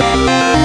Música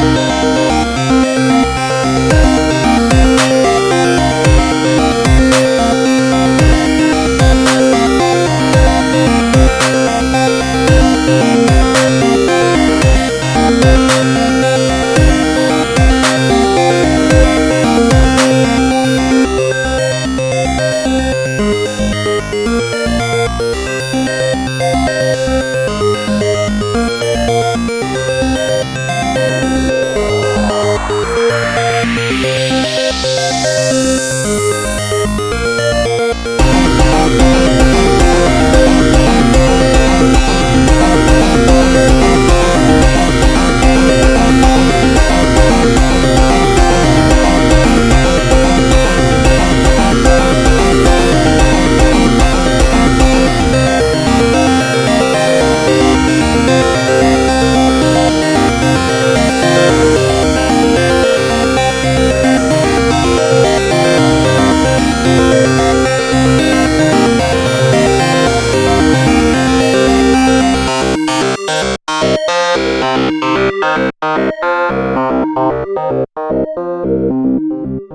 Thank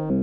you.